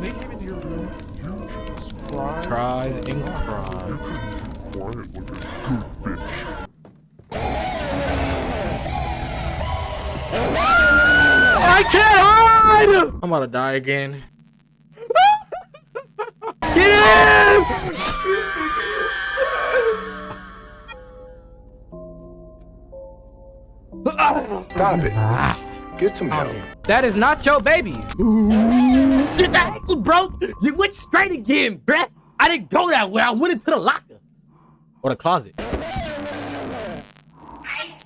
when they came into your room, You just cried. cried and You cried. couldn't quiet like a good bitch. I can't hide! I'm about to die again. Get in! Stop it. Ah. Get some help. That is not your baby. Get that ankle broke. You went straight again, bruh. I didn't go that way. I went into the locker. Or the closet. I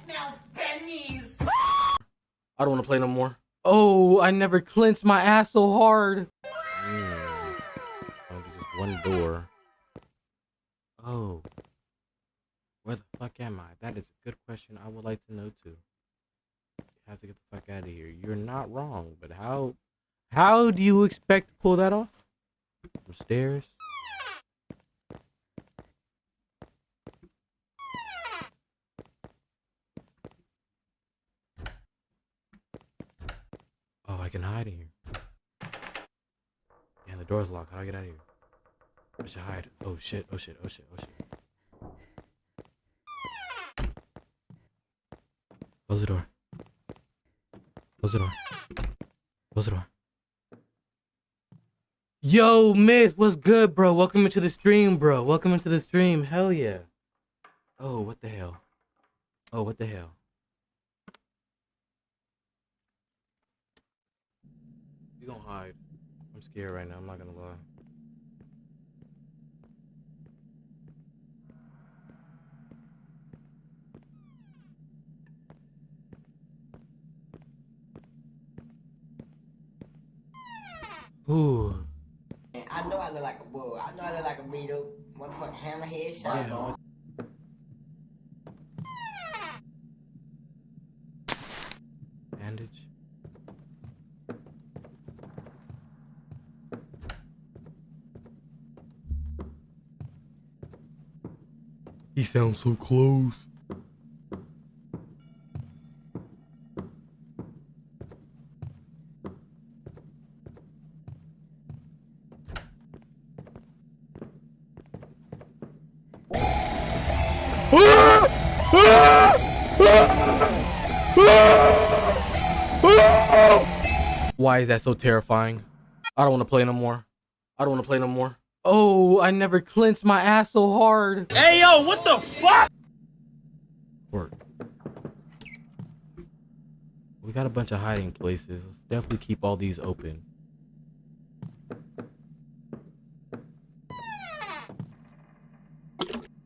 smell pennies. I don't want to play no more. Oh, I never clenched my ass so hard. Mm. Oh, just one door. Oh. Where the fuck am I? That is a good question I would like to know too. You have to get the fuck out of here. You're not wrong, but how how do you expect to pull that off? From stairs? Oh, I can hide in here. Yeah, the door's locked. How do I get out of here? I should hide. Oh shit, oh shit, oh shit, oh shit. Close the door. Close the door. Close the door. Yo, Myth, what's good, bro? Welcome into the stream, bro. Welcome into the stream. Hell yeah. Oh, what the hell? Oh, what the hell? You gonna hide. I'm scared right now, I'm not gonna lie. Ooh. I know I look like a bull. I know I look like a beetle. Motherfucking hammerhead shot. Yeah. Bandage. He sounds so close. Why is that so terrifying? I don't want to play no more. I don't want to play no more. Oh, I never clenched my ass so hard. Hey, yo, what the fuck? Work. We got a bunch of hiding places. Let's definitely keep all these open.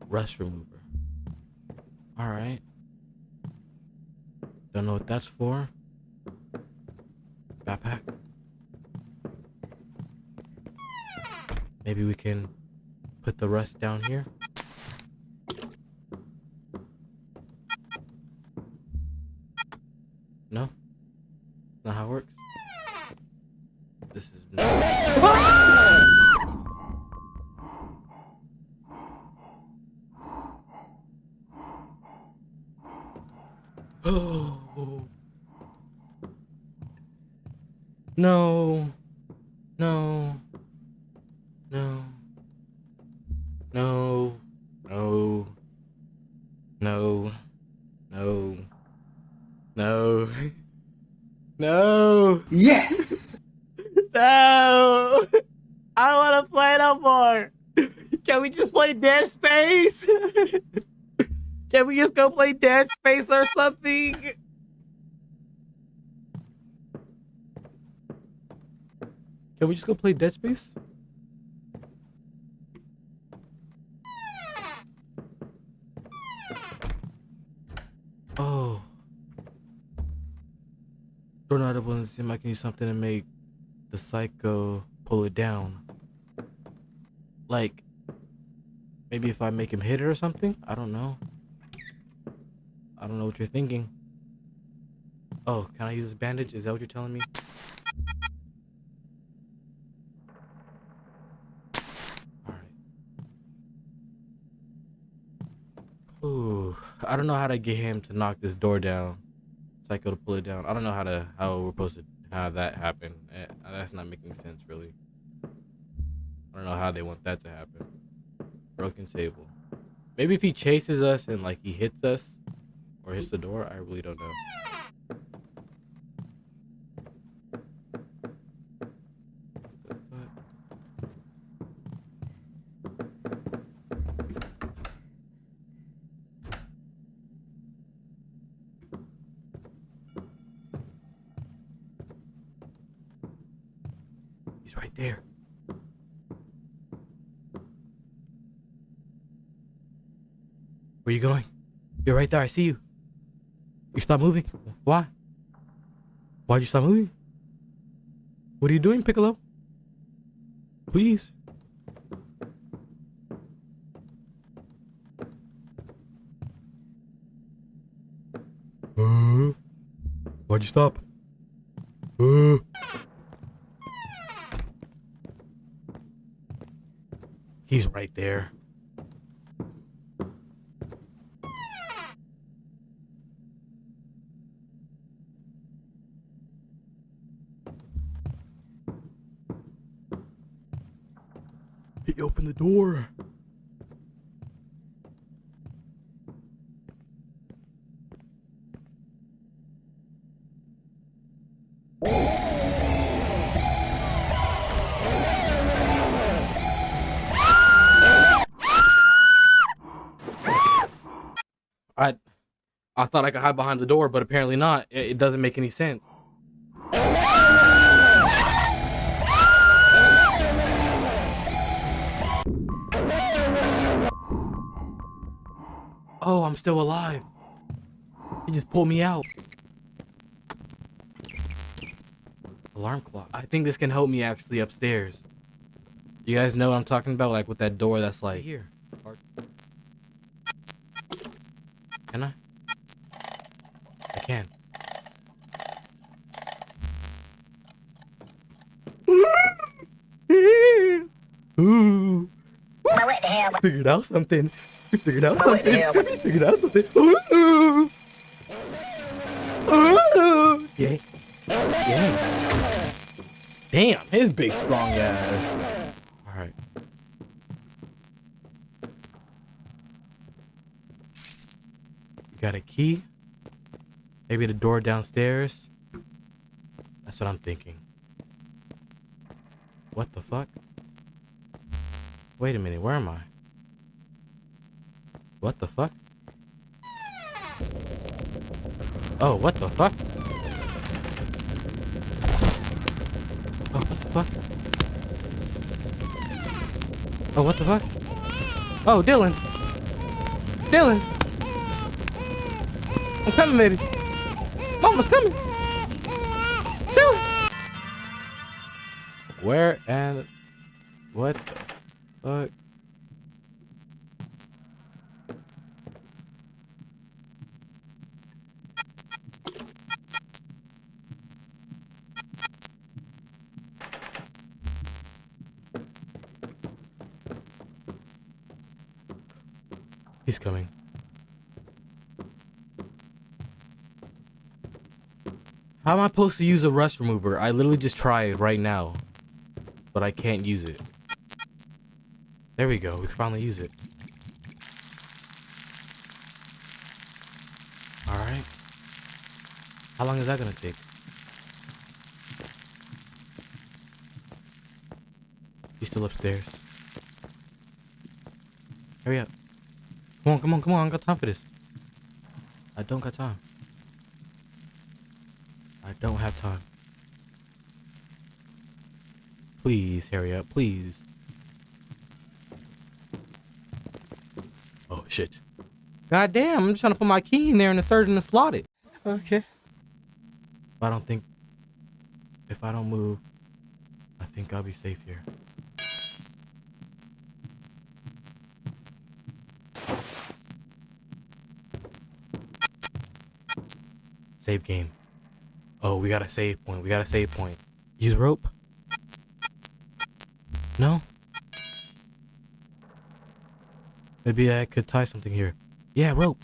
Rust remover. Alright. Don't know what that's for. Backpack. Maybe we can put the rest down here. Go play Dead Space or something? Can we just go play Dead Space? Oh. Tornado doesn't seem like I can use something to make the psycho pull it down. Like, maybe if I make him hit it or something? I don't know. I don't know what you're thinking. Oh, can I use this bandage? Is that what you're telling me? Alright. Ooh, I don't know how to get him to knock this door down. Psycho to pull it down. I don't know how to how we're supposed to have that happen. Eh, That's not making sense, really. I don't know how they want that to happen. Broken table. Maybe if he chases us and like he hits us or hits the door, I really don't know. He's right there. Where you going? You're right there. I see you. Stop moving. Why? Why'd you stop moving? What are you doing, Piccolo? Please. Uh, why'd you stop? Uh. He's right there. He opened the door. I I thought I could hide behind the door, but apparently not. It, it doesn't make any sense. Oh, I'm still alive. He just pulled me out. Alarm clock. I think this can help me actually upstairs. You guys know what I'm talking about? Like with that door that's like here. Can I? I can. Ooh. What the hell? Figured out something. We figured out oh, something. hell? We figured out something. Ooh. Ooh. Yeah. Yeah. Damn, his big strong ass. All right. You got a key? Maybe the door downstairs? That's what I'm thinking. What the fuck? Wait a minute, where am I? What the fuck? Oh, what the fuck? Oh, what the fuck? Oh, what the fuck? Oh, Dylan! Dylan! I'm coming, baby! Mama's coming! Dylan! Where and... What the fuck? He's coming. How am I supposed to use a rust remover? I literally just tried right now. But I can't use it. There we go. We can finally use it. Alright. How long is that gonna take? He's still upstairs. Hurry up. Come on, come on, come on. I don't got time for this. I don't got time. I don't have time. Please, hurry up, please. Oh, shit. God damn, I'm just trying to put my key in there and the surgeon to slot it. Okay. I don't think... If I don't move, I think I'll be safe here. Save game. Oh, we got a save point. We got a save point. Use rope. No? Maybe I could tie something here. Yeah, rope.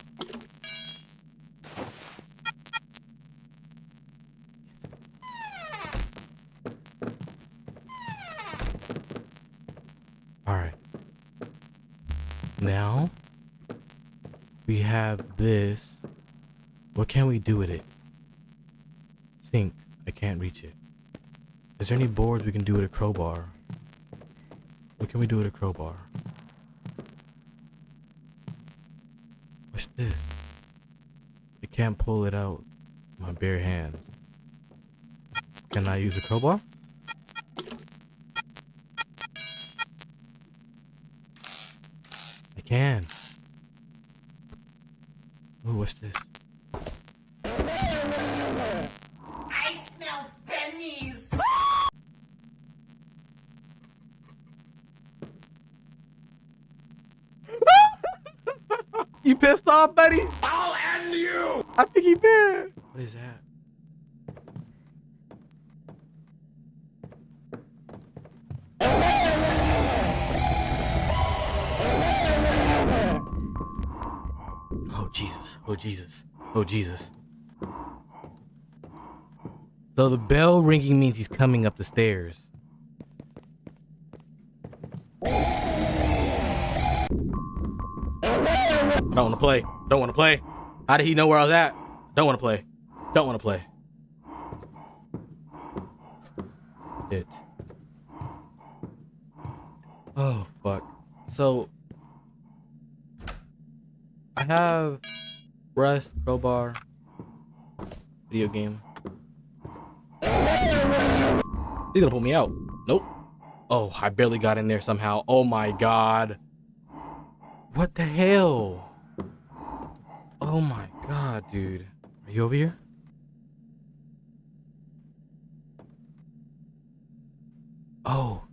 Alright. Now. We have this. What can we do with it? Sink. I can't reach it. Is there any boards we can do with a crowbar? What can we do with a crowbar? What's this? I can't pull it out with my bare hands. Can I use a crowbar? I can. Ooh, what's this? You buddy? I'll end you! I think he did. What is that? Oh, Jesus. Oh, Jesus. Oh, Jesus. So the bell ringing means he's coming up the stairs. Don't want to play. Don't want to play. How did he know where I was at? Don't want to play. Don't want to play. It. Oh, fuck. So, I have Rust, Crowbar, video game. He's gonna pull me out. Nope. Oh, I barely got in there somehow. Oh my god. What the hell? Oh my god, dude. Are you over here? Oh.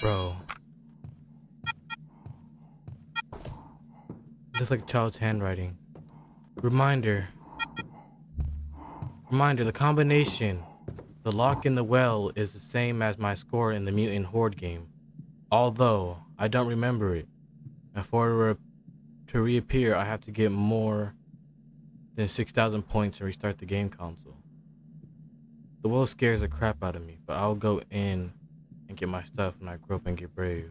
Bro. Just like a child's handwriting. Reminder. Reminder, the combination. The lock in the well is the same as my score in the Mutant Horde game. Although, I don't remember it. And for it to reappear, I have to get more than 6,000 points to restart the game console. The well scares the crap out of me, but I'll go in and get my stuff when I grow up and get brave.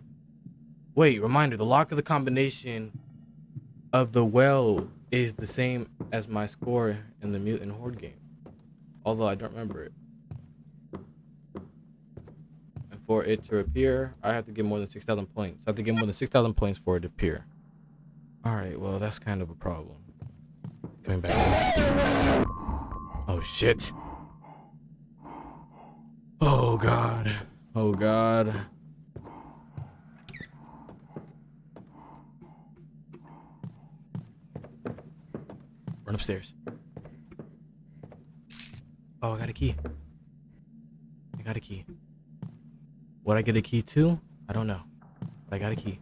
Wait, reminder, the lock of the combination of the well is the same as my score in the Mutant Horde game. Although I don't remember it. And for it to appear, I have to get more than 6,000 points. I have to get more than 6,000 points for it to appear. Alright, well, that's kind of a problem. Coming back. Oh, shit. Oh, God. Oh, God. Run upstairs. Oh, I got a key. I got a key. What I get a key to? I don't know. But I got a key.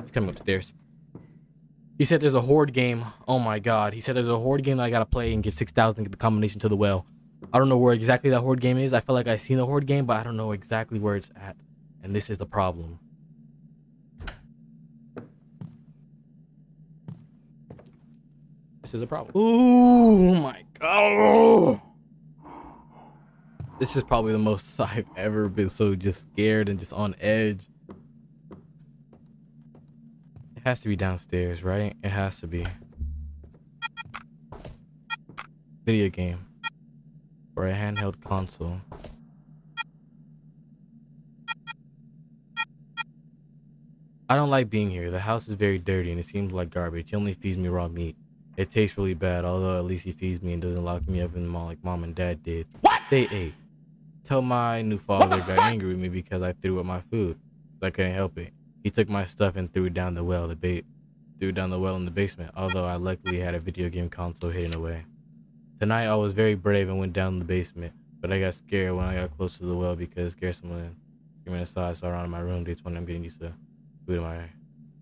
He's coming upstairs. He said there's a horde game. Oh my god. He said there's a horde game that I gotta play and get 6,000 to get the combination to the well. I don't know where exactly that horde game is. I feel like I've seen the horde game, but I don't know exactly where it's at. And this is the problem. This is a problem. Ooh my god. This is probably the most I've ever been so just scared and just on edge. Has to be downstairs, right? It has to be. Video game. Or a handheld console. I don't like being here. The house is very dirty and it seems like garbage. He only feeds me raw meat. It tastes really bad, although at least he feeds me and doesn't lock me up in the mall like mom and dad did. What? They ate. Tell my new father got angry with me because I threw up my food. I couldn't help it. He took my stuff and threw down the well, the bait threw down the well in the basement, although I luckily had a video game console hidden away. Tonight I was very brave and went down the basement, but I got scared when I got close to the well because scared someone screaming outside. So around in my room, told me I'm getting used to food in my,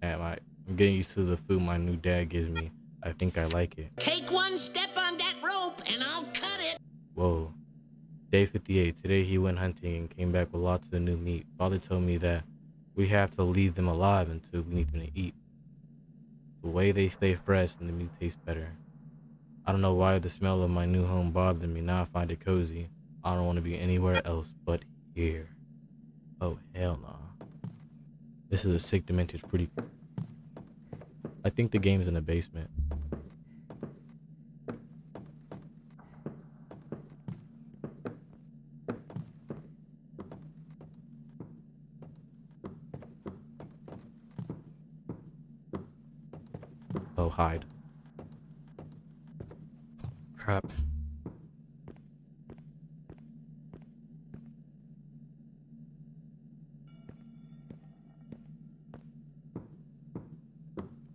at my, I'm getting used to the food my new dad gives me. I think I like it. Take one step on that rope and I'll cut it. Whoa. Day 58. Today he went hunting and came back with lots of new meat. Father told me that we have to leave them alive until we need them to eat. The way they stay fresh and the meat tastes better. I don't know why the smell of my new home bothered me. Now I find it cozy. I don't want to be anywhere else but here. Oh, hell no. This is a sick, demented fruity. I think the game's in the basement. Hide. Crap.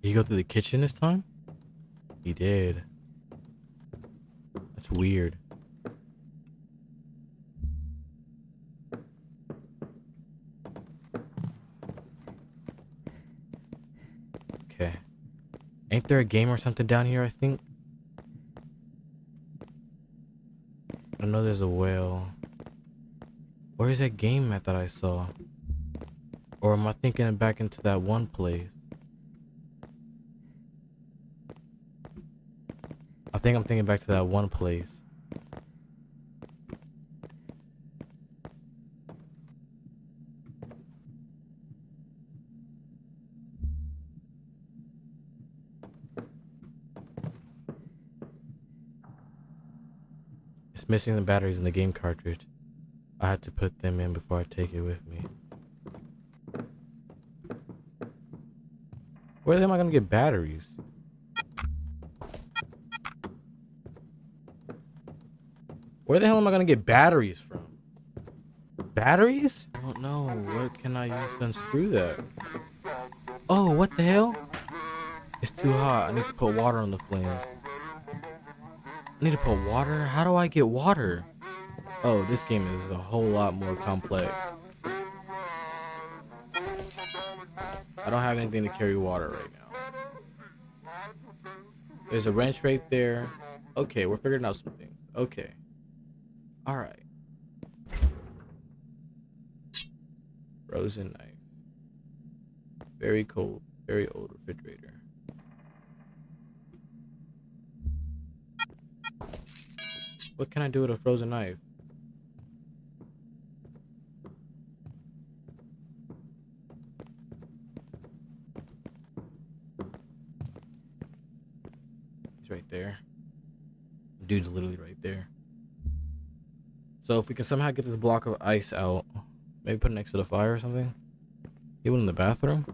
Did he go through the kitchen this time? He did. That's weird. Okay. Ain't there a game or something down here, I think? I know there's a whale. Where is that game at that I saw? Or am I thinking back into that one place? I think I'm thinking back to that one place. Missing the batteries in the game cartridge. I had to put them in before I take it with me. Where am I gonna get batteries? Where the hell am I gonna get batteries from? Batteries? I don't know. What can I use to unscrew that? Oh, what the hell? It's too hot. I need to put water on the flames. I need to put water? How do I get water? Oh, this game is a whole lot more complex. I don't have anything to carry water right now. There's a wrench right there. Okay, we're figuring out some things. Okay. Alright. Frozen knife. Very cold, very old refrigerator. What can I do with a frozen knife? He's right there. Dude's literally right there. So if we can somehow get this block of ice out, maybe put it next to the fire or something. Even in the bathroom,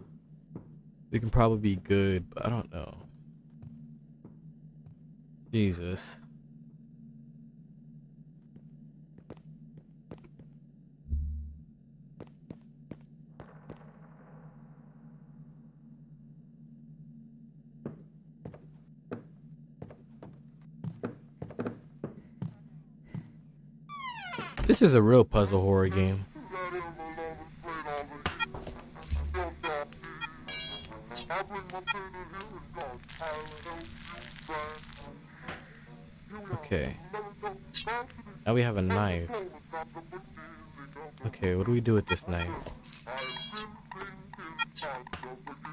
we can probably be good, but I don't know. Jesus. This is a real puzzle horror game. Okay. Now we have a knife. Okay, what do we do with this knife?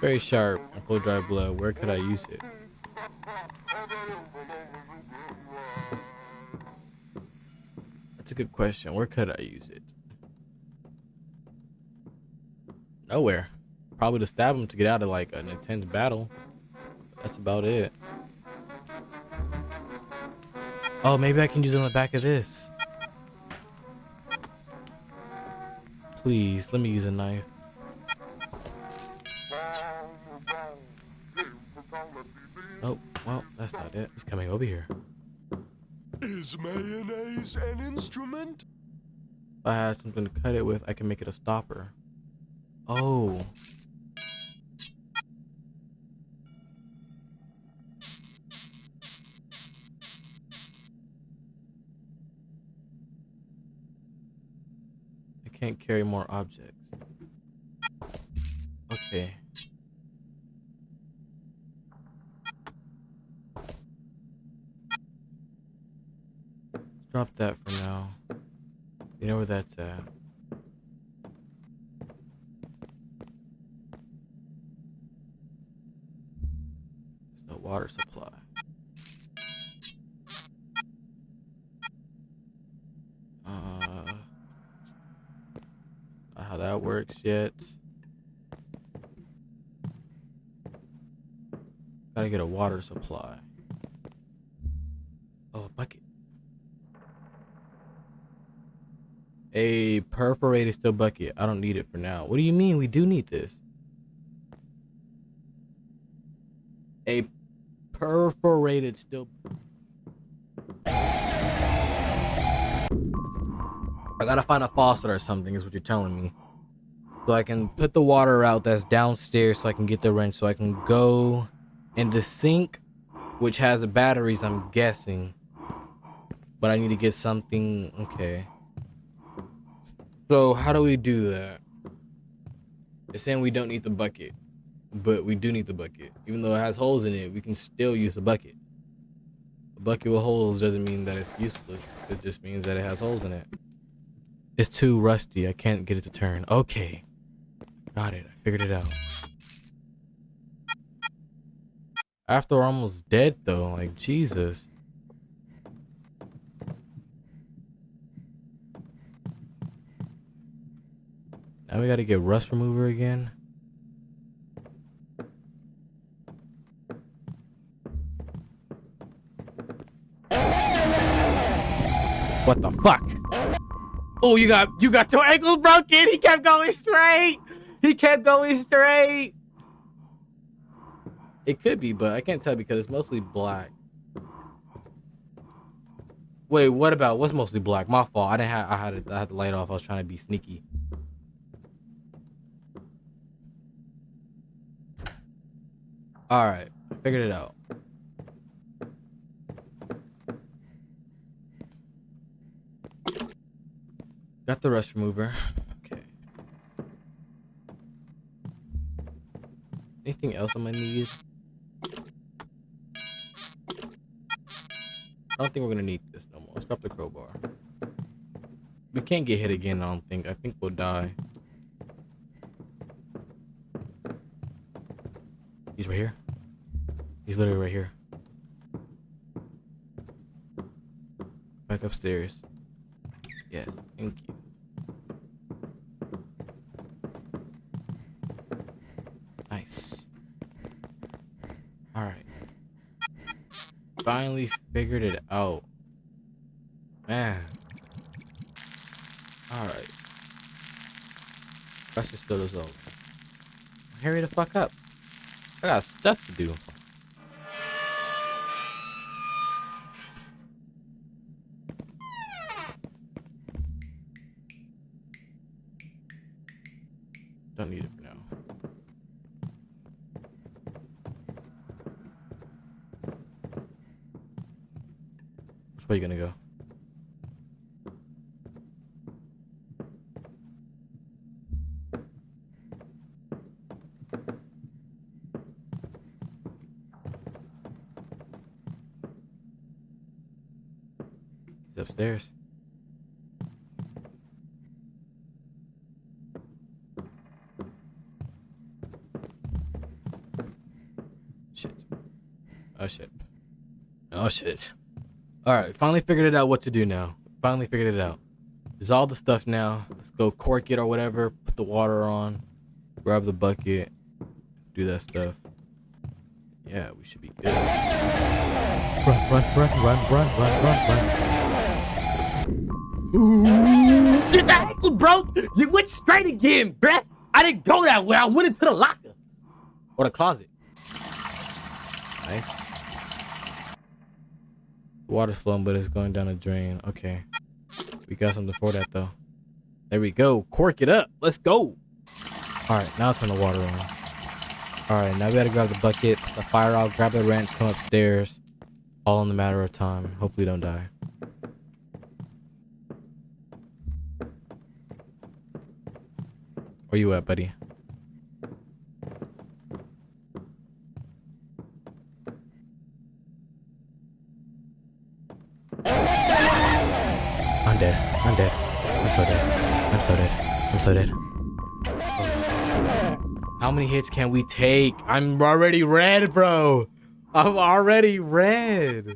Very sharp and full dry blood. Where could I use it? That's a good question. Where could I use it? Nowhere. Probably to stab him to get out of like an intense battle. That's about it. Oh, maybe I can use it on the back of this. Please, let me use a knife. Oh, well, that's not it. He's coming over here. Is mayonnaise an instrument? I have something to cut it with. I can make it a stopper. Oh. I can't carry more objects. Okay. Drop that for now. You know where that's at. There's no water supply. Uh, not how that works yet. Gotta get a water supply. Oh, a bucket. A perforated steel bucket. I don't need it for now. What do you mean? We do need this. A perforated steel. I gotta find a faucet or something, is what you're telling me. So I can put the water out that's downstairs so I can get the wrench so I can go in the sink, which has batteries, I'm guessing. But I need to get something. Okay. So how do we do that? It's saying we don't need the bucket, but we do need the bucket. Even though it has holes in it, we can still use the bucket. A bucket with holes doesn't mean that it's useless. It just means that it has holes in it. It's too rusty. I can't get it to turn. Okay. Got it. I figured it out. After we're almost dead though, like Jesus. Now we gotta get rust remover again. What the fuck? Oh, you got you got your ankles broken. He kept going straight. He kept going straight. It could be, but I can't tell because it's mostly black. Wait, what about what's mostly black? My fault. I didn't have I had I had the light off. I was trying to be sneaky. All right, figured it out. Got the rust remover. Okay. Anything else on my gonna? I don't think we're gonna need this no more. Let's drop the crowbar. We can't get hit again, I don't think. I think we'll die. Right here. He's literally right here. Back upstairs. Yes, thank you. Nice. Alright. Finally figured it out. Man. Alright. Let's just this over. Hurry the fuck up. I got stuff to do. Don't need it for now. Which way you gonna go? He's upstairs. Shit. Oh shit. Oh shit. Alright, finally figured it out what to do now. Finally figured it out. All the stuff now. Let's go cork it or whatever. Put the water on. Grab the bucket. Do that stuff. Yeah, we should be good. Run, run, run, run, run, run, run, run. Broke. You went straight again, bruh. I didn't go that way. I went into the locker. Or the closet. Nice. Water's flowing, but it's going down a drain. Okay. We got something for that, though. There we go. Cork it up. Let's go. All right, now turn the water on. All right, now we gotta grab the bucket, the fire out, grab the wrench, come upstairs. All in the matter of time. Hopefully, don't die. Where you at, buddy? I'm dead. I'm dead. I'm so dead. I'm so dead. I'm so dead. How many hits can we take? I'm already red, bro. I'm already red.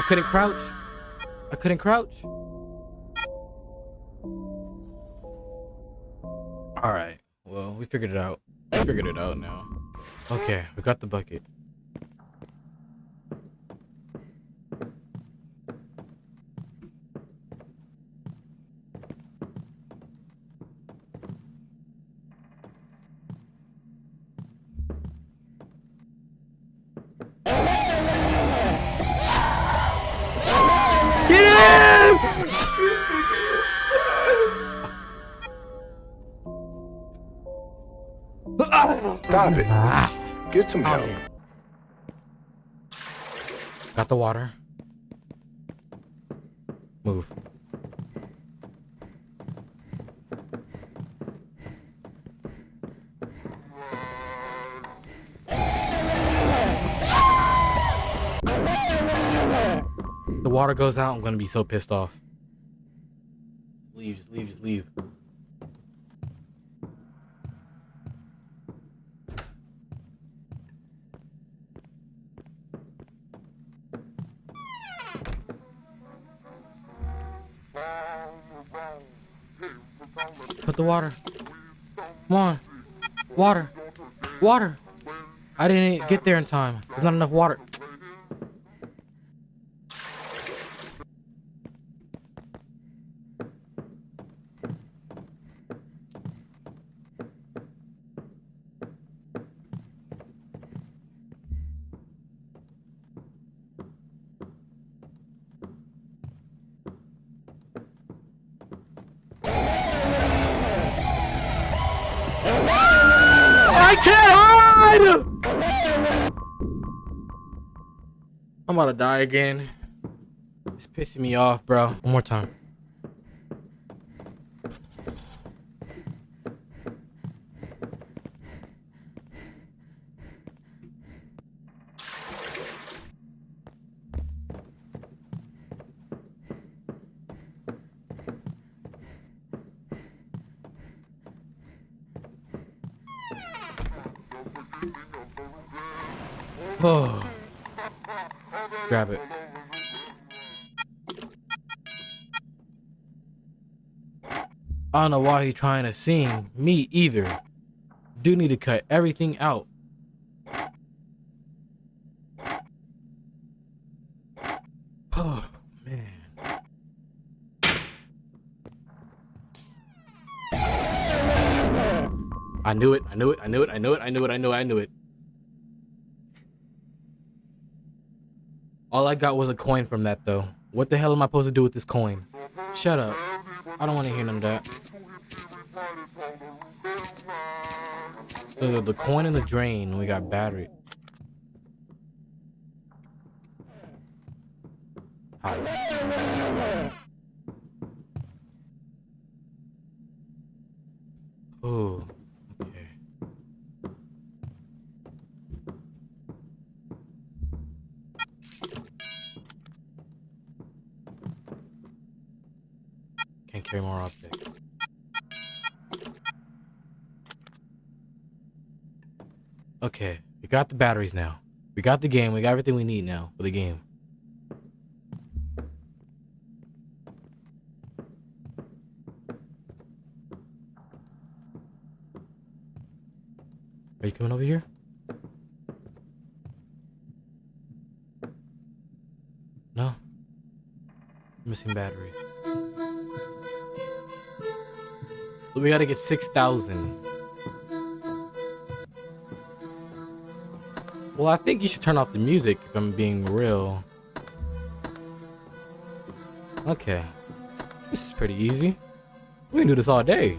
I couldn't crouch. I couldn't crouch. All right. Well, we figured it out. We figured it out now. Okay, we got the bucket. Stop it. Get some help. Got the water. Water goes out, I'm gonna be so pissed off. Leave, just leave, just leave. Put the water. Come on. Water. Water. I didn't get there in time. There's not enough water. About to die again. It's pissing me off, bro. One more time. Oh. Grab it. I don't know why he's trying to sing. Me either. Do need to cut everything out. Oh man. I knew it. I knew it. I knew it. I knew it. I knew it. I knew it. I knew it. All I got was a coin from that though. What the hell am I supposed to do with this coin? Shut up. I don't want to hear none of that. So the, the coin in the drain, we got battery. Hi. Oh, Can't carry more objects. Okay, we got the batteries now. We got the game. We got everything we need now for the game. Are you coming over here? No. Missing batteries. So we gotta get 6,000. Well, I think you should turn off the music if I'm being real. Okay. This is pretty easy. We can do this all day.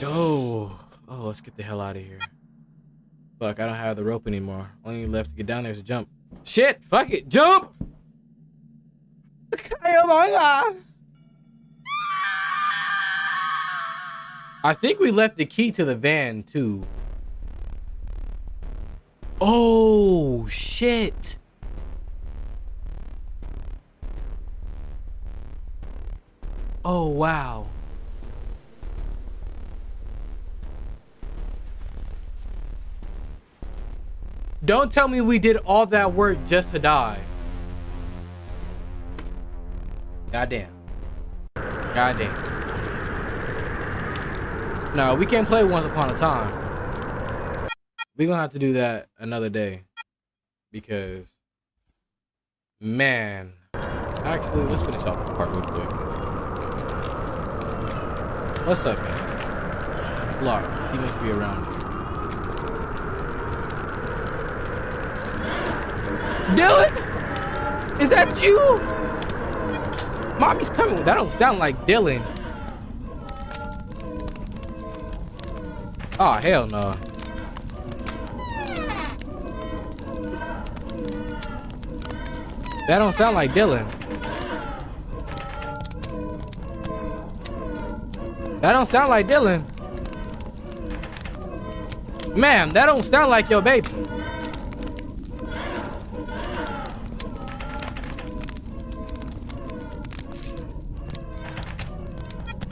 go. Oh, let's get the hell out of here. Fuck, I don't have the rope anymore. Only left to get down there is a jump. Shit, fuck it, jump! oh my god. I think we left the key to the van too. Oh shit. Oh wow. Don't tell me we did all that work just to die. Goddamn. Goddamn. No, we can't play Once Upon a Time. We're gonna have to do that another day. Because, man. Actually, let's finish off this part real quick. What's up, man? Clark, he must be around here. Dylan? Is that you? Mommy's coming. That don't sound like Dylan. Oh, hell no. That don't sound like Dylan. That don't sound like Dylan. Ma'am, that don't sound like your baby.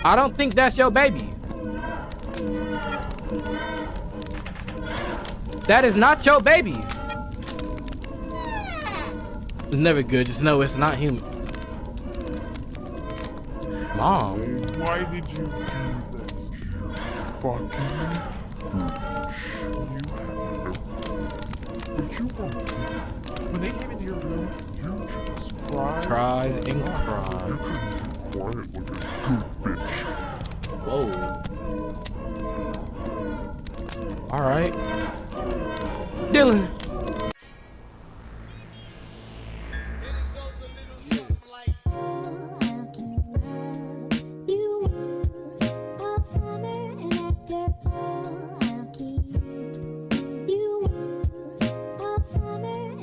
I don't think that's your baby. That is not your baby. It's never good. Just know it's not human. Mom. Why did you do this? You fucking. You. But you were. When they came into your room, you just cried. Cried and cried. Quiet like a good bitch. Whoa. All right. Dylan.